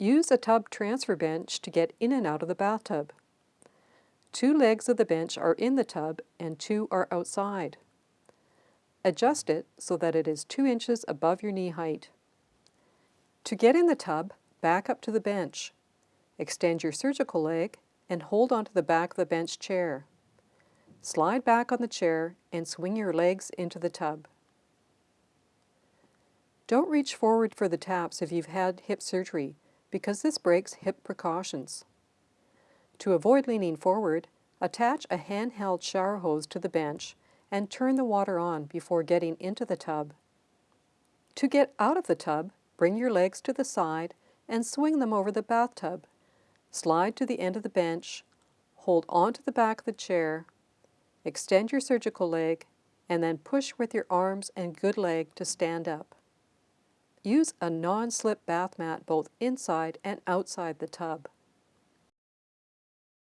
Use a tub transfer bench to get in and out of the bathtub. Two legs of the bench are in the tub and two are outside. Adjust it so that it is 2 inches above your knee height. To get in the tub, back up to the bench. Extend your surgical leg and hold onto the back of the bench chair. Slide back on the chair and swing your legs into the tub. Don't reach forward for the taps if you've had hip surgery because this breaks hip precautions. To avoid leaning forward, attach a handheld shower hose to the bench and turn the water on before getting into the tub. To get out of the tub, bring your legs to the side and swing them over the bathtub. Slide to the end of the bench, hold onto the back of the chair, extend your surgical leg, and then push with your arms and good leg to stand up. Use a non-slip bath mat both inside and outside the tub.